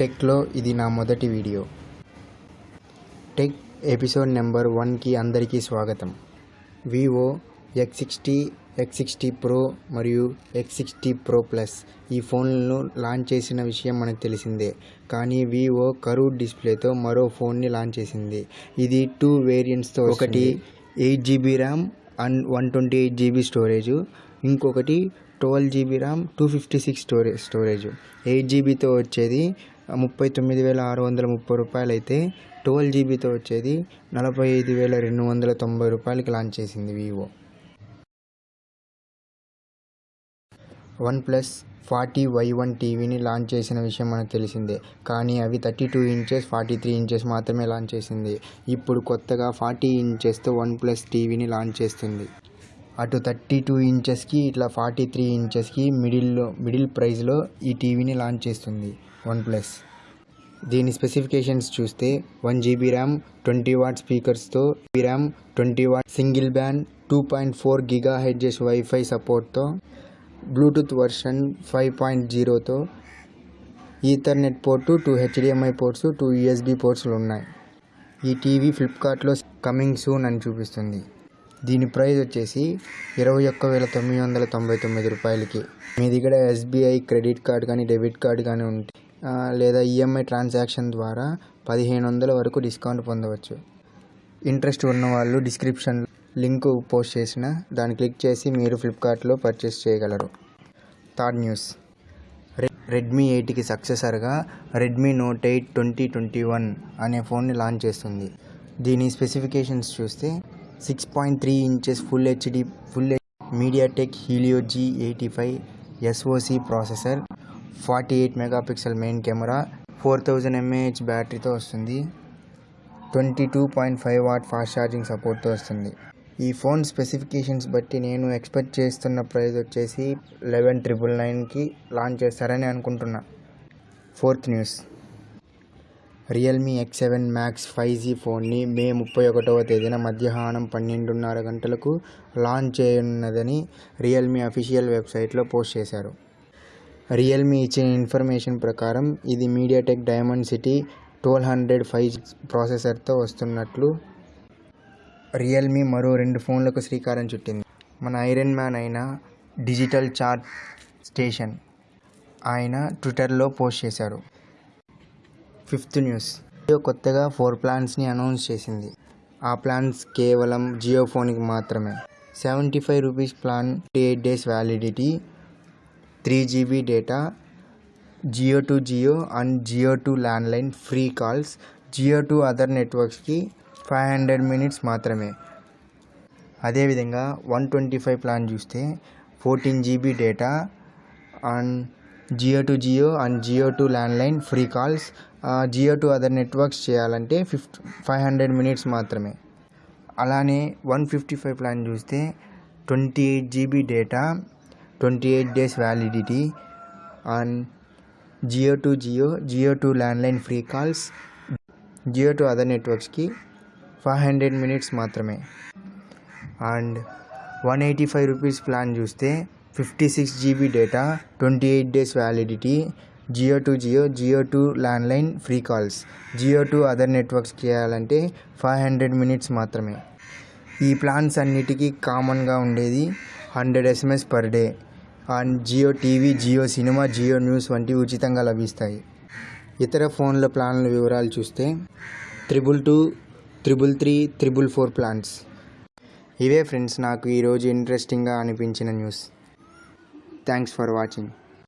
టెక్లో ఇది నా మొదటి వీడియో. టెక్ ఎపిసోడ్ నెంబర్ వన్కి అందరికీ స్వాగతం. Vivo X sixty X sixty pro మరియు ఎక్స్ సిక్స్టీ ప్రో ప్లస్ ఈ ఫోన్లను లాంచ్ చేసిన విషయం మనకు తెలిసిందే. కానీ వివో కరూడ్ డిస్ప్లేతో మరో ఫోన్ని లాంచ్ చేసింది. ఇది టూ వేరియంట్స్తో ఒకటి eight GB RAM and one twenty eight GB storage. ఇంకొకటి twelve GB RAM two fifty six storage storage. Eight జీబీతో వచ్చేది ముప్పై తొమ్మిది వేల ఆరు వందల ముప్పై రూపాయలు అయితే ట్వెల్వ్ జీబీతో వచ్చేది నలభై ఐదు వేల రెండు వందల తొంభై రూపాయలకి లాంచ్ చేసింది Vivo OnePlus forty Y one టీవీని లాంచ్ చేసిన విషయం మనకు తెలిసిందే. కానీ అవి thirty two inches forty three inches మాత్రమే లాంచ్ చేసింది. ఇప్పుడు కొత్తగా ఫార్టీ ఇంచెస్తో వన్ ప్లస్ టీవీని లాంచ్ చేస్తుంది. అటు థర్టీ టూ ఇంచెస్కి ఇట్లా ఫార్టీ త్రీ ఇంచెస్కి మిడిల్లో మిడిల్ ప్రైస్లో ఈ టీవీని లాంచ్ చేస్తుంది వన్ ప్లస్ దీని స్పెసిఫికేషన్స్ చూస్తే one GB RAM twenty watt స్పీకర్స్తో RAM twenty watt single band two point four giga hertz wifi సపోర్ట్తో Bluetooth version five point జీరోతో Ethernet port two HDMI ports two USB పోర్ట్స్లు ఉన్నాయి. ఈ TV ఫ్లిప్కార్ట్లో coming soon అని చూపిస్తుంది. దీని price వచ్చేసి ఇరవై ఒక్క వేల తొమ్మిది వందల తొంభై తొమ్మిది రూపాయలకి. మీ దగ్గర ఎస్బీఐ క్రెడిట్ కార్డ్ కానీ డెబిట్ కార్డ్ కానీ ఉంటే లేదా ఈఎంఐ ట్రాన్సాక్షన్ ద్వారా పదిహేను వందల వరకు డిస్కౌంట్ పొందవచ్చు. ఇంట్రెస్ట్ ఉన్న వాళ్ళు డిస్క్రిప్షన్ లింక్ పోస్ట్ చేసిన దాన్ని క్లిక్ చేసి మీరు ఫ్లిప్కార్ట్లో పర్చేస్ చేయగలరు. Third news. రెడ్మీ ఎయిట్కి సక్సెసర్గా Redmi Note eight twenty twenty one అనే ఫోన్ని లాంచ్ చేస్తుంది. దీని స్పెసిఫికేషన్స్ చూస్తే six point three inches full HD full MediaTek Helio G eighty five SoC processor forty eight megapixel main camera four thousand mAh బ్యాటరీతో వస్తుంది. Twenty two point five watt fast charging సపోర్ట్తో వస్తుంది. ఈ phone specifications బట్టి నేను expect చేస్తున్న price వచ్చేసి eleven triple నైన్కి launch చేస్తారని అనుకుంటున్నా. Fourth news Realme X seven Max five G ఫోన్ని మే ముప్పై ఒకటవ తేదీన మధ్యాహ్నం పన్నెండున్నర గంటలకు లాంచ్ చేయనున్నదని రియల్మీ అఫీషియల్ వెబ్సైట్లో పోస్ట్ చేశారు. రియల్మీ ఇచ్చిన ఇన్ఫర్మేషన్ ప్రకారం ఇది MediaTek Dimensity twelve hundred five ప్రాసెసర్తో వస్తున్నట్లు రియల్మీ మరో రెండు ఫోన్లకు శ్రీకారం చుట్టింది. మన ఐరన్ మ్యాన్ అయిన డిజిటల్ చార్ట్ స్టేషన్ ఆయన ట్విట్టర్లో పోస్ట్ చేశారు. Fifth news. జియో కొత్తగా ఫోర్ ప్లాన్స్ని అనౌన్స్ చేసింది. ఆ ప్లాన్స్ కేవలం జియో ఫోన్కి మాత్రమే. Seventy five rupees plan eight days validity three GB data Jio to Jio and Jio to landline free calls Jio to other నెట్వర్క్స్కి five hundred minutes మాత్రమే. అదేవిధంగా one twenty five plan చూస్తే fourteen GB data and Jio to Jio and Jio to landline free calls. Jio to other networks చేయాలంటే ఫిఫ్ట్ five hundred minutes మాత్రమే. అలానే one fifty five plan చూస్తే twenty eight GB data twenty eight days validity and Jio to Jio Jio to landline free calls Jio to other నెట్వర్క్స్కి five hundred minutes మాత్రమే. And one eighty five rupees plan చూస్తే fifty six GB data twenty eight days validity Jio to Jio Jio to landline free calls. Jio to other networks చేయాలంటే five hundred minutes మాత్రమే. ఈ plans అన్నిటికీ కామన్గా ఉండేది hundred SMS per day. And Jio TV Jio Cinema Jio News వంటివి ఉచితంగా లభిస్తాయి. ఇతర ఫోన్ల ప్లాన్ల వివరాలు చూస్తే triple two triple three triple four plans. ఇవే ఫ్రెండ్స్ నాకు ఈరోజు ఇంట్రెస్టింగ్గా అనిపించిన న్యూస్. Thanks for watching.